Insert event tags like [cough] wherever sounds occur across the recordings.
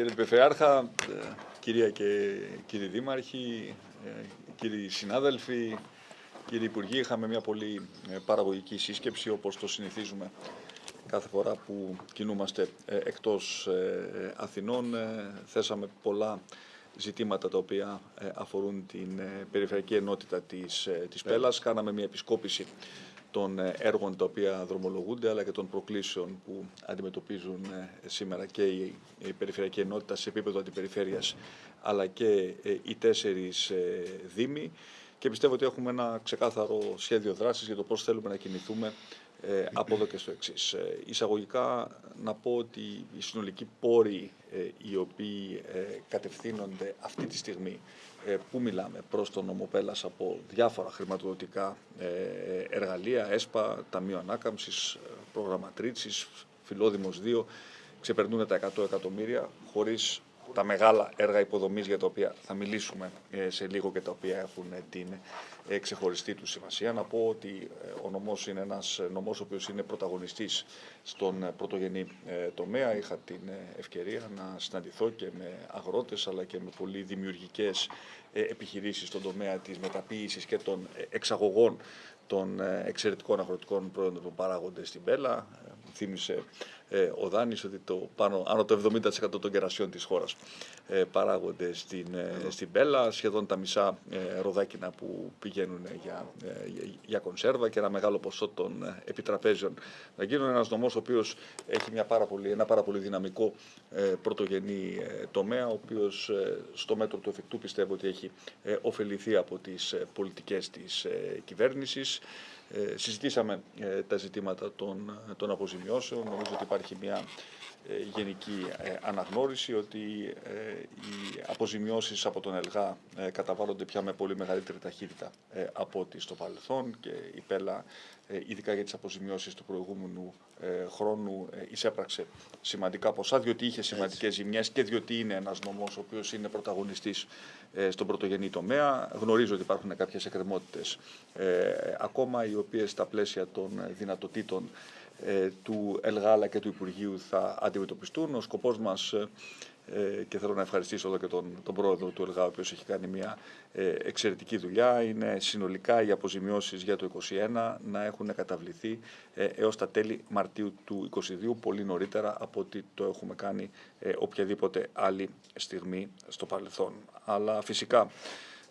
κύριε Περιφερειάρχα, ε, κυρία και κύριοι δήμαρχοι, ε, κύριοι συνάδελφοι, κύριοι υπουργοί, είχαμε μια πολύ ε, παραγωγική σύσκεψη όπως το συνηθίζουμε κάθε φορά που κινούμαστε εκτός Αθηνών. Θέσαμε πολλά ζητήματα τα οποία αφορούν την περιφερειακή ενότητα της, της Πέλας. Κάναμε μια επισκόπηση των ε, έργων τα οποία δρομολογούνται αλλά και των προκλήσεων που αντιμετωπίζουν ε, σήμερα και η, περιφερειακή ενότητα σε επίπεδο αντιπεριφέρειας αλλά και ε, οι τέσσερις δήμοι. Και πιστεύω ότι έχουμε ένα ξεκάθαρο σχέδιο δράσης για το πώς θέλουμε να κινηθούμε από εδώ και στο εξής. Εισαγωγικά να πω ότι οι συνολικοί πόροι οι οποίοι κατευθύνονται αυτή τη στιγμή ε, πού μιλάμε προς τον νομοπέλας από διάφορα χρηματοδοτικά ε, εργαλεία, ΕΣΠΑ, Ταμείο Ανάκαμψης, ε, Προγραμματρίτσης, Φιλόδημος 2, ξεπερνούν τα 100 εκατομμύρια χωρίς τα μεγάλα έργα υποδομής για τα οποία θα μιλήσουμε σε λίγο και τα οποία έχουν την ξεχωριστή τους σημασία. Να πω ότι ο νομός είναι ένας νομός ο οποίος είναι πρωταγωνιστής στον πρωτογενή τομέα. Είχα την ευκαιρία να συναντηθώ και με αγρότες αλλά και με πολύ δημιουργικές επιχειρήσεις στον τομέα της μεταποίησης και των εξαγωγών των εξαιρετικών αγροτικών προϊόντων που παράγονται στην Πέλα. Θύμισε ε, ο Δάνης ότι το πάνω, άνω το 70% των κερασιών της χώρας ε, παράγονται στην, ε, στην Πέλα, σχεδόν τα μισά ε, ροδάκινα που πηγαίνουν για, για κονσέρβα και ένα μεγάλο ποσό των επιτραπέζιων να γίνουν ένας νομός ο οποίος έχει μια πάρα πολύ, ένα πάρα πολύ δυναμικό πρωτογενή τομέα, ο οποίος στο μέτρο του εφικτού πιστεύω ότι έχει ωφεληθεί από τις πολιτικές της κυβέρνησης. Ε, συζητήσαμε ε, τα ζητήματα των, των αποζημιώσεων. Νομίζω ότι υπάρχει μια ε, γενική αναγνώριση ότι οι αποζημιώσεις από τον ΕΛΓΑ καταβάλλονται πια με πολύ μεγαλύτερη ταχύτητα από ό,τι στο παρελθόν και η ΠΕΛΑ ειδικά για τις αποζημιώσεις του προηγούμενου χρόνου εισέπραξε σημαντικά ποσά διότι είχε σημαντικές ζημιές και διότι είναι ένας νομός ο οποίος είναι πρωταγωνιστής στον πρωτογενή τομέα. Γνωρίζω ότι υπάρχουν κάποιες εκκρεμότητες ακόμα οι οποίες στα πλαίσια των δυνατοτήτων ε, του ΕΛΓΑΛΑ και του Υπουργείου θα αντιμετωπιστούν. Ο σκοπός μας ε, ε, και θέλω να ευχαριστήσω εδώ και τον, τον πρόεδρο του ΕΛΓΑ, ο οποίος έχει κάνει μια εξαιρετική δουλειά. Είναι συνολικά οι αποζημιώσεις για το 2021 να έχουν καταβληθεί έως τα τέλη Μαρτίου του 2022, πολύ νωρίτερα από ότι το έχουμε κάνει οποιαδήποτε άλλη στιγμή στο παρελθόν. Αλλά φυσικά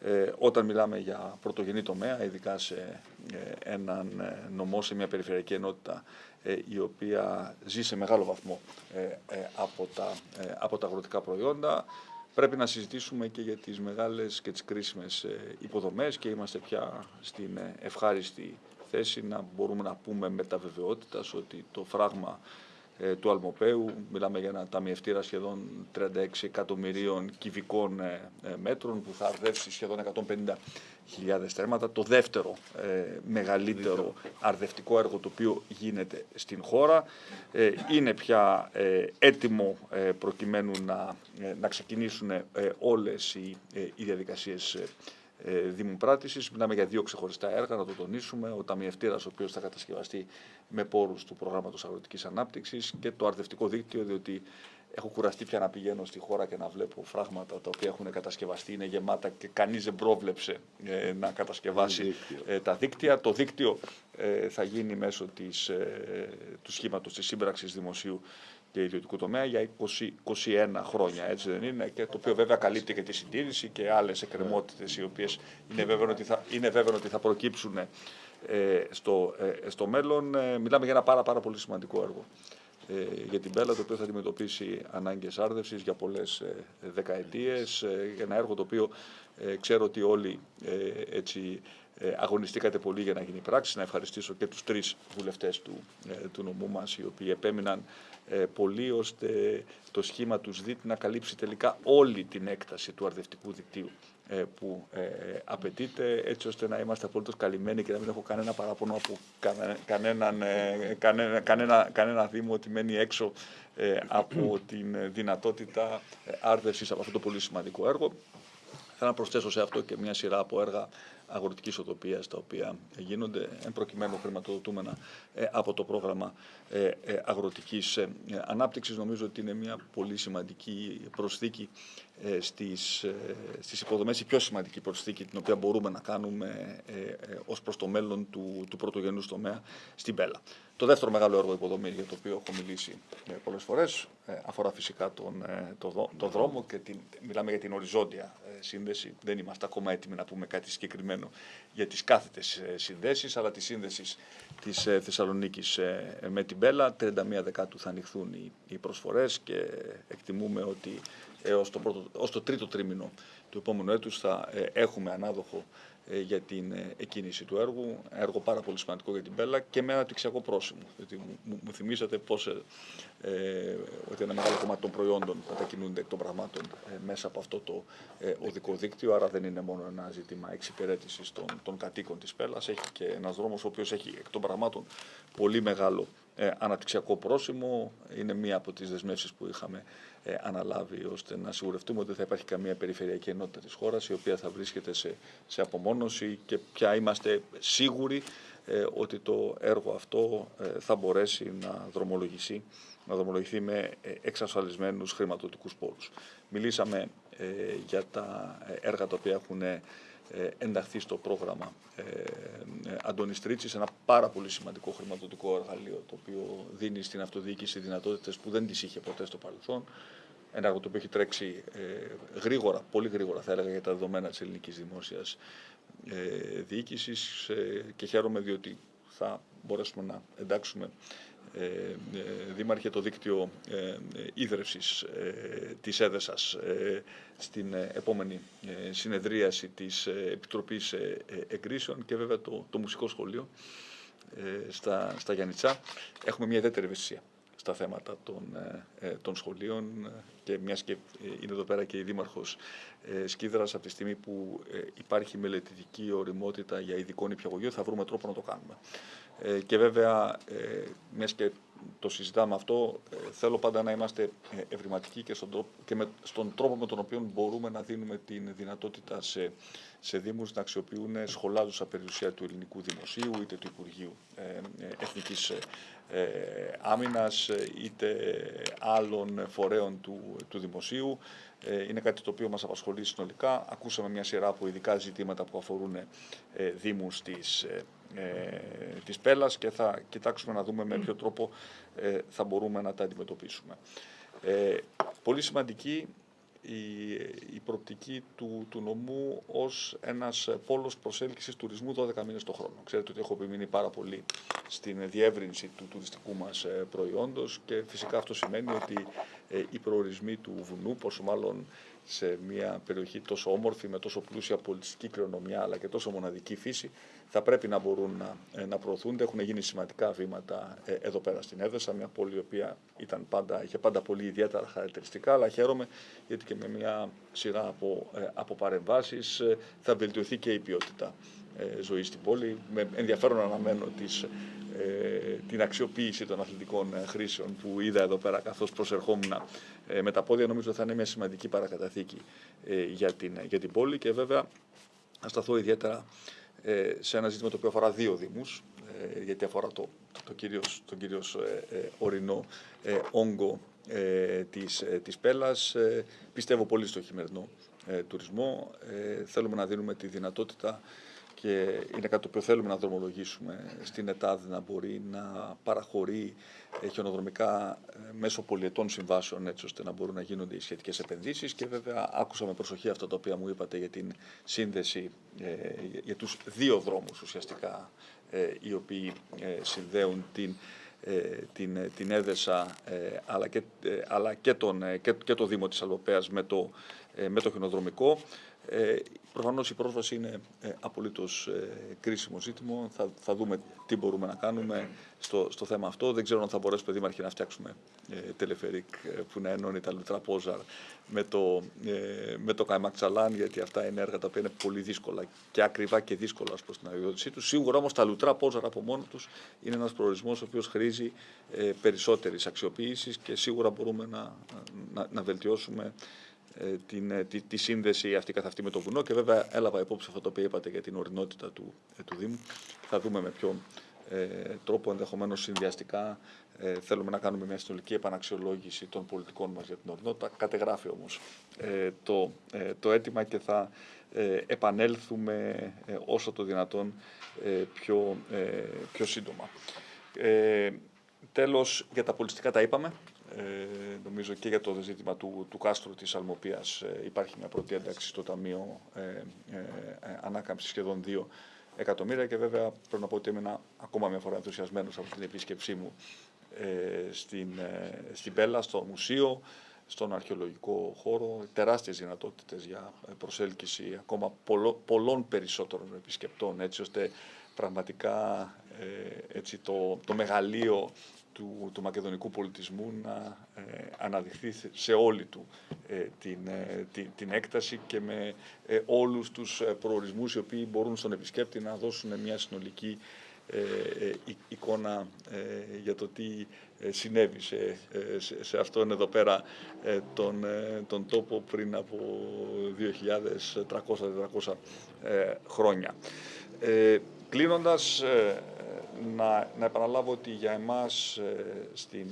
ε, όταν μιλάμε για πρωτογενή τομέα, ειδικά σε ε, έναν ε, νομό, σε μια περιφερειακή ενότητα ε, η οποία ζει σε μεγάλο βαθμό από, τα, από τα αγροτικά προϊόντα, πρέπει να συζητήσουμε και για τις μεγάλες και τις κρίσιμες υποδομές και είμαστε πια στην ευχάριστη θέση να μπορούμε να πούμε με τα βεβαιότητας ότι το φράγμα ε, του Αλμοπαίου. Μιλάμε για ένα ταμιευτήρα σχεδόν 36 εκατομμυρίων κυβικών ε, ε, μέτρων που θα αρδεύσει σχεδόν 150.000 στρέμματα. Το δεύτερο μεγαλύτερο αρδευτικό έργο το οποίο γίνεται στην χώρα. είναι πια έτοιμο προκειμένου να, να ξεκινήσουν όλες οι, οι διαδικασίες ε, δημοπράτησης. Μιλάμε για δύο ξεχωριστά έργα, να το τονίσουμε. Ο ταμιευτήρας, ο οποίος θα κατασκευαστεί με πόρους του προγράμματος αγροτικής ανάπτυξης και το αρδευτικό δίκτυο, διότι έχω κουραστεί πια να πηγαίνω στη χώρα και να βλέπω φράγματα τα οποία έχουν κατασκευαστεί, είναι γεμάτα και κανείς δεν πρόβλεψε ε, να κατασκευάσει ε, τα δίκτυα. Το δίκτυο ε, θα γίνει μέσω της, ε, του σχήματος της σύμπραξης δημοσίου και ιδιωτικού τομέα για 20, 21 χρόνια, έτσι δεν είναι, και το οποίο βέβαια καλύπτει και τη συντήρηση και άλλες εκκρεμότητες οι οποίες είναι βέβαιο ότι θα, είναι βέβαιο ότι θα προκύψουν ε, στο, ε, στο μέλλον. Ε, μιλάμε για ένα πάρα, πάρα πολύ σημαντικό έργο ε, για την Πέλα, το οποίο θα αντιμετωπίσει ανάγκες άρδευσης για πολλές ε, δεκαετίες, ένα έργο το οποίο ξέρω ότι όλοι έτσι αγωνιστήκατε πολύ για να γίνει πράξη. Να ευχαριστήσω και τους τρεις βουλευτές του, του νομού μας, οι οποίοι επέμειναν ε, πολύ ώστε το σχήμα τους ΣΔΙΤ να καλύψει τελικά όλη την έκταση του αρδευτικού δικτύου ε, που ε, απαιτείται έτσι ώστε να είμαστε απολύτως καλυμμένοι και να μην έχω κανένα παράπονο από κανέναν, κανένα, κανένα, κανένα δήμο ότι μένει έξω από [clears throat] την δυνατότητα άρδευσης από αυτό το πολύ σημαντικό έργο. Θέλω να προσθέσω σε αυτό και μια σειρά από έργα αγροτικής οδοπίας τα οποία γίνονται, εν προκειμένου χρηματοδοτούμενα από το πρόγραμμα αγροτικής ανάπτυξης. Νομίζω ότι είναι μια πολύ σημαντική προσθήκη στις, στις υποδομές, η πιο σημαντική προσθήκη την οποία μπορούμε να κάνουμε ως προς το μέλλον του, του πρωτογενού τομέα στην Πέλα. Το δεύτερο μεγάλο έργο υποδομής για το οποίο έχω μιλήσει ε, πολλές φορές ε, αφορά φυσικά τον, ε, το, το δρόμο και την, μιλάμε για την οριζόντια σύνδεση. Δεν είμαστε ακόμα έτοιμοι να πούμε κάτι συγκεκριμένο για τις κάθετες συνδέσεις, αλλά τη σύνδεση της Θεσσαλονίκης με την Μπέλα. 31 Δεκάτου θα ανοιχθούν οι, οι προσφορές και εκτιμούμε ότι έως το, πρώτο, ως το τρίτο τρίμηνο του επόμενου έτους θα έχουμε ανάδοχο ε, για την ε, εκκίνηση του έργου. Έργο πάρα πολύ σημαντικό για την Πέλα και με αναπτυξιακό πρόσημο. Γιατί μου, μου θυμήσατε πώς, ε, ε, ότι ένα μεγάλο κομμάτι των προϊόντων μετακινούνται εκ των πραγμάτων ε, μέσα από αυτό το ε, οδικό δίκτυο. Άρα δεν είναι μόνο ένα ζήτημα εξυπηρέτησης των, των κατοίκων της Πέλα. Έχει και ένας δρόμος ο οποίος έχει εκ των πραγμάτων πολύ μεγάλο ε, αναπτυξιακό πρόσημο. Είναι μία από τις δεσμεύσεις που είχαμε ε, αναλάβει ώστε να σιγουρευτούμε ότι δεν θα υπάρχει καμία περιφερειακή ενότητα της χώρας η οποία θα βρίσκεται σε, σε απομόνωση και πια είμαστε σίγουροι ε, ότι το έργο αυτό ε, θα μπορέσει να δρομολογηθεί, να δρομολογηθεί με εξασφαλισμένους χρηματοδοτικούς πόρους. Μιλήσαμε για τα έργα τα οποία έχουν ε, ενταχθεί στο πρόγραμμα ε, ε, Αντώνης Τρίτσης, ένα πάρα πολύ σημαντικό χρηματοδοτικό εργαλείο το οποίο δίνει στην αυτοδιοίκηση δυνατότητες που δεν τις είχε ποτέ στο παρελθόν. Ένα έργο το οποίο έχει τρέξει γρήγορα, πολύ γρήγορα θα έλεγα για τα δεδομένα της ελληνικής δημόσιας διοίκησης και χαίρομαι διότι θα μπορέσουμε να εντάξουμε ε, ε, δήμαρχε το δίκτυο ε, ίδρευσης της ΕΔΕΣΑΣ στην επόμενη συνεδρίαση της Επιτροπής Εγκρίσεων και βέβαια το, το Μουσικό Σχολείο στα, στα Γιάννητσά. Έχουμε μια ιδιαίτερη ευαισθησία στα θέματα των, των σχολείων και μιας και είναι εδώ πέρα και η Δήμαρχος Σκίδρας από τη στιγμή που υπάρχει μελετητική οριμότητα για ειδικό νηπιαγωγείο θα βρούμε τρόπο να το κάνουμε. Ε, και βέβαια, ε, μιας και το συζητάμε αυτό, ε, θέλω πάντα να είμαστε ε, ευρηματικοί και, στον τρόπο, και με, στον τρόπο με τον οποίο μπορούμε να δίνουμε την δυνατότητα σε, σε Δήμους να αξιοποιούν σχολάζουσα περιουσία του ελληνικού δημοσίου είτε του Υπουργείου ε, Εθνικής ε, Άμυνας είτε άλλων φορέων του, του δημοσίου. Είναι κάτι το οποίο μας απασχολεί συνολικά. Ακούσαμε μια σειρά από ειδικά ζητήματα που αφορούν Δήμους της ε, της πέλας και θα κοιτάξουμε να δούμε με ποιο τρόπο ε, θα μπορούμε να τα αντιμετωπίσουμε. Ε, πολύ σημαντική η, η προοπτική του, του νομού ως ένας πόλος προσέλκυσης τουρισμού 12 μήνες το χρόνο. Ξέρετε ότι έχω επιμείνει πάρα πολύ στην διεύρυνση του τουριστικού μας ε, προϊόντος και φυσικά αυτό σημαίνει ότι ε, οι προορισμοί του βουνού, πόσο μάλλον σε μια περιοχή τόσο όμορφη, με τόσο πλούσια πολιτιστική κληρονομιά αλλά και τόσο μοναδική φύση, θα πρέπει να μπορούν να, ε, να προωθούνται. Έχουν γίνει σημαντικά βήματα ε, εδώ πέρα στην Έδεσα, μια πόλη η οποία ήταν πάντα, είχε πάντα πολύ ιδιαίτερα χαρακτηριστικά, αλλά χαίρομαι γιατί και με μια σειρά από, ε, από παρεμβάσεις θα βελτιωθεί και η ποιότητα ζωή στην πόλη. Με ενδιαφέρον αναμένω τις, την αξιοποίηση των αθλητικών χρήσεων που είδα εδώ πέρα καθώς προσερχόμουν με τα πόδια. Νομίζω θα είναι μια σημαντική παρακαταθήκη για την, για την πόλη και βέβαια θα σταθώ ιδιαίτερα ε, σε ένα ζήτημα το οποίο αφορά δύο δήμους, ε, γιατί αφορά το, το κυρίως, τον κυρίως ε, ορεινό όγκο της, της Πέλας. Πιστεύω πολύ στο χειμερινό τουρισμό. Θέλουμε να δίνουμε τη δυνατότητα και είναι κάτι το οποίο θέλουμε να δρομολογήσουμε στην ΕΤΑΔ να μπορεί να παραχωρεί χιονοδρομικά ε, μέσω πολιετών συμβάσεων έτσι ώστε να μπορούν να γίνονται οι σχετικές επενδύσεις και βέβαια άκουσα με προσοχή αυτά τα οποία μου είπατε για την σύνδεση ε, για τους δύο δρόμους ουσιαστικά ε, οι οποίοι συνδέουν την την, την Έδεσα αλλά, και, αλλά και, τον, και, και το Δήμο της Αλβοπέας με το, με το χιονοδρομικό. Ε, Προφανώς η πρόσβαση είναι ε, απολύτως ε, κρίσιμο ζήτημα. Θα, θα δούμε τι μπορούμε να κάνουμε στο, στο θέμα αυτό. Δεν ξέρω αν θα μπορέσουμε δήμαρχοι να φτιάξουμε ε, τελεφερικ ε, που να ενώνει τα Λουτρά Πόζαρ με το, ε, με το Καϊμακτσαλάν, γιατί αυτά είναι έργα τα οποία είναι πολύ δύσκολα και ακριβά και δύσκολα προς την αδειοδότησή τους. Σίγουρα όμως τα Λουτρά Πόζαρ από μόνο τους είναι ένας προορισμός ο οποίος χρήζει ε, περισσότερης αξιοποίησης και σίγουρα μπορούμε να, να, να βελτιώσουμε την, τη, τη, σύνδεση αυτή καθ' αυτή με το βουνό και βέβαια έλαβα υπόψη αυτό το οποίο είπατε για την ορεινότητα του, του Δήμου. Θα δούμε με ποιον ε, τρόπο ενδεχομένως συνδυαστικά ε, θέλουμε να κάνουμε μια συνολική επαναξιολόγηση των πολιτικών μας για την ορεινότητα. Κατεγράφει όμως ε, το, ε, το αίτημα και θα ε, επανέλθουμε ε, όσο το δυνατόν πιο, πιο σύντομα. τέλος, για τα πολιτικά τα είπαμε. Ε, νομίζω και για το ζήτημα του, του κάστρου της Αλμοπίας υπάρχει μια πρώτη ένταξη στο Ταμείο ε, ε, Ανάκαμψης σχεδόν 2 εκατομμύρια και βέβαια πρέπει να πω ότι έμεινα ακόμα μια φορά ενθουσιασμένος από την επίσκεψή μου ε, στην, ε, στην Πέλα, στο μουσείο, στον αρχαιολογικό χώρο, τεράστιες δυνατότητες για προσέλκυση ακόμα πολλών περισσότερων επισκεπτών, έτσι ώστε πραγματικά ε, έτσι, το, το μεγαλείο του, του μακεδονικού πολιτισμού να ε, αναδειχθεί σε όλη του την, την, την, έκταση και με όλους τους προορισμούς οι οποίοι μπορούν στον επισκέπτη να δώσουν μια συνολική ε, ε, εικόνα ε, για το τι συνέβη σε, σε, αυτόν εδώ πέρα τον, τον τόπο πριν από 2.300-400 χρόνια. Ε, κλείνοντας, να, να επαναλάβω ότι για εμάς στην,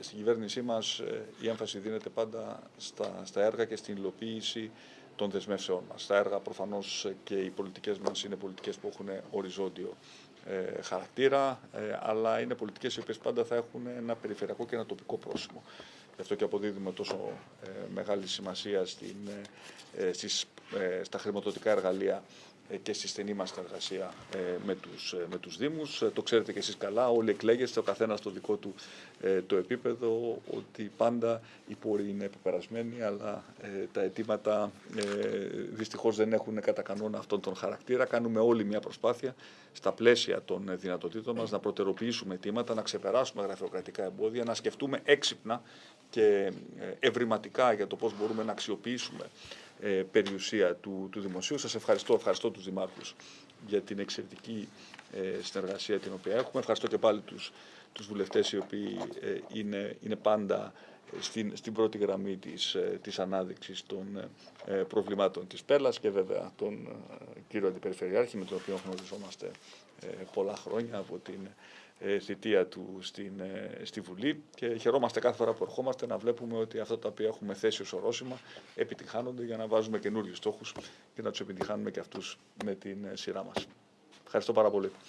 στην κυβέρνησή μας η έμφαση δίνεται πάντα στα, στα έργα και στην υλοποίηση των δεσμεύσεών μας. Τα έργα προφανώς και οι πολιτικές μας είναι πολιτικές που έχουν οριζόντιο ε, χαρακτήρα, ε, αλλά είναι πολιτικές οι οποίες πάντα θα έχουν ένα περιφερειακό και ένα τοπικό πρόσημο. Γι' αυτό και αποδίδουμε τόσο ε, μεγάλη σημασία στην, στις, στα χρηματοδοτικά εργαλεία και στη στενή μας συνεργασία με τους, με τους Δήμους. Το ξέρετε και εσείς καλά, όλοι εκλέγεστε, ο καθένας στο δικό του το επίπεδο, ότι πάντα οι πόροι είναι επεπερασμένοι, αλλά τα αιτήματα δυστυχώς δεν έχουν κατά κανόνα αυτόν τον χαρακτήρα. Κάνουμε όλοι μια προσπάθεια στα πλαίσια των δυνατοτήτων μας να προτεροποιήσουμε αιτήματα, να ξεπεράσουμε γραφειοκρατικά εμπόδια, να σκεφτούμε έξυπνα και ευρηματικά για το πώς μπορούμε να αξιοποιήσουμε ε, περιουσία του, του δημοσίου. Σας ευχαριστώ, ευχαριστώ τους δημάρχους για την εξαιρετική ε, συνεργασία την οποία έχουμε. Ευχαριστώ και πάλι τους, τους βουλευτές οι οποίοι ε, είναι, είναι πάντα στην, στην πρώτη γραμμή της, της ανάδειξης των προβλημάτων της Πέλλας και βέβαια τον κύριο Αντιπεριφερειάρχη με τον οποίο γνωριζόμαστε πολλά χρόνια από την ε, θητεία του στην, ε, στη Βουλή και χαιρόμαστε κάθε φορά που ερχόμαστε να βλέπουμε ότι αυτά τα οποία έχουμε θέσει ως ορόσημα επιτυχάνονται για να βάζουμε καινούριους στόχους και να τους επιτυχάνουμε και αυτούς με την ε, σειρά μας. Ευχαριστώ πάρα πολύ.